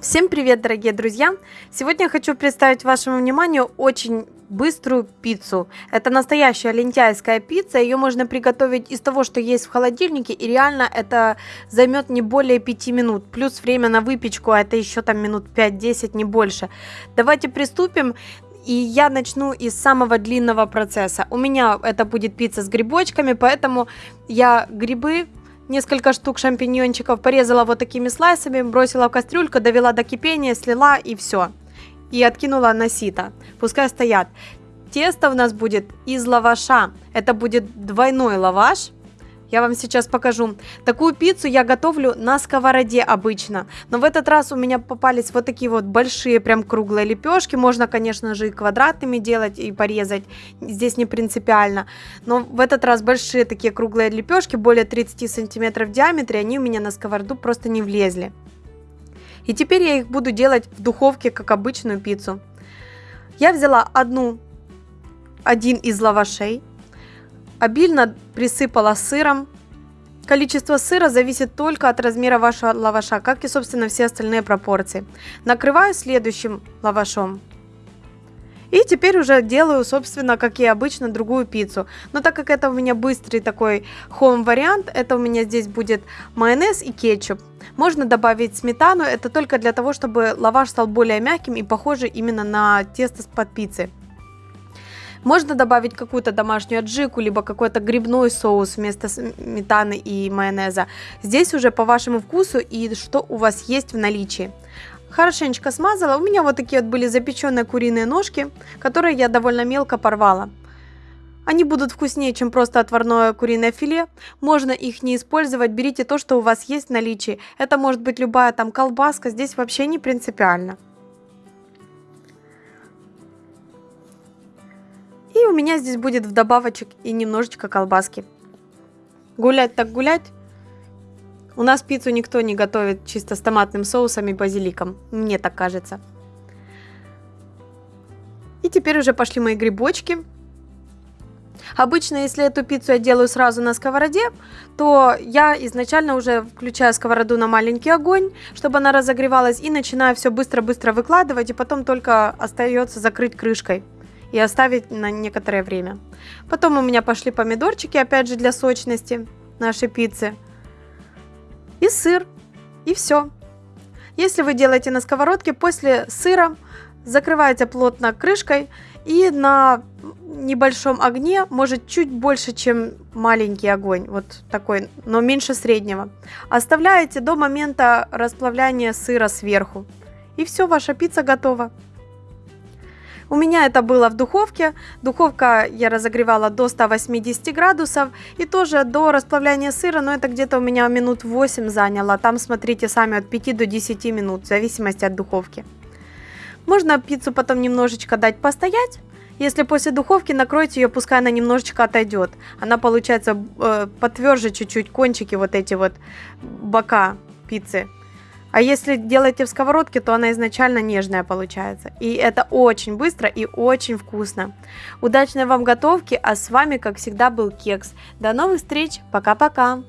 Всем привет, дорогие друзья! Сегодня я хочу представить вашему вниманию очень быструю пиццу. Это настоящая лентяйская пицца, ее можно приготовить из того, что есть в холодильнике, и реально это займет не более 5 минут, плюс время на выпечку, а это еще там минут 5-10, не больше. Давайте приступим. И я начну из самого длинного процесса. У меня это будет пицца с грибочками, поэтому я грибы несколько штук шампиньончиков, порезала вот такими слайсами, бросила в кастрюльку, довела до кипения, слила и все. И откинула на сито. Пускай стоят. Тесто у нас будет из лаваша. Это будет двойной лаваш я вам сейчас покажу. Такую пиццу я готовлю на сковороде обычно. Но в этот раз у меня попались вот такие вот большие прям круглые лепешки. Можно, конечно же, и квадратными делать, и порезать. Здесь не принципиально. Но в этот раз большие такие круглые лепешки, более 30 сантиметров в диаметре, они у меня на сковороду просто не влезли. И теперь я их буду делать в духовке, как обычную пиццу. Я взяла одну, один из лавашей, Обильно присыпала сыром. Количество сыра зависит только от размера вашего лаваша, как и, собственно, все остальные пропорции. Накрываю следующим лавашом. И теперь уже делаю, собственно, как и обычно, другую пиццу. Но так как это у меня быстрый такой home вариант, это у меня здесь будет майонез и кетчуп. Можно добавить сметану, это только для того, чтобы лаваш стал более мягким и похожий именно на тесто под пиццей. Можно добавить какую-то домашнюю аджику, либо какой-то грибной соус вместо сметаны и майонеза. Здесь уже по вашему вкусу и что у вас есть в наличии. Хорошенечко смазала. У меня вот такие вот были запеченные куриные ножки, которые я довольно мелко порвала. Они будут вкуснее, чем просто отварное куриное филе. Можно их не использовать, берите то, что у вас есть в наличии. Это может быть любая там колбаска, здесь вообще не принципиально. У меня здесь будет в добавочек и немножечко колбаски. Гулять так гулять. У нас пиццу никто не готовит чисто с томатным соусом и базиликом. Мне так кажется. И теперь уже пошли мои грибочки. Обычно, если эту пиццу я делаю сразу на сковороде, то я изначально уже включаю сковороду на маленький огонь, чтобы она разогревалась, и начинаю все быстро-быстро выкладывать, и потом только остается закрыть крышкой и оставить на некоторое время. Потом у меня пошли помидорчики, опять же для сочности нашей пиццы. И сыр. И все. Если вы делаете на сковородке, после сыра закрываете плотно крышкой и на небольшом огне, может чуть больше, чем маленький огонь, вот такой, но меньше среднего. Оставляете до момента расплавляния сыра сверху. И все, ваша пицца готова. У меня это было в духовке. Духовка я разогревала до 180 градусов. И тоже до расплавляния сыра, но это где-то у меня минут 8 заняло. Там, смотрите, сами от 5 до 10 минут, в зависимости от духовки. Можно пиццу потом немножечко дать постоять. Если после духовки накройте ее, пускай она немножечко отойдет. Она получается э, потверже чуть-чуть, кончики вот эти вот бока пиццы. А если делаете в сковородке, то она изначально нежная получается. И это очень быстро и очень вкусно. Удачной вам готовки, а с вами, как всегда, был Кекс. До новых встреч, пока-пока!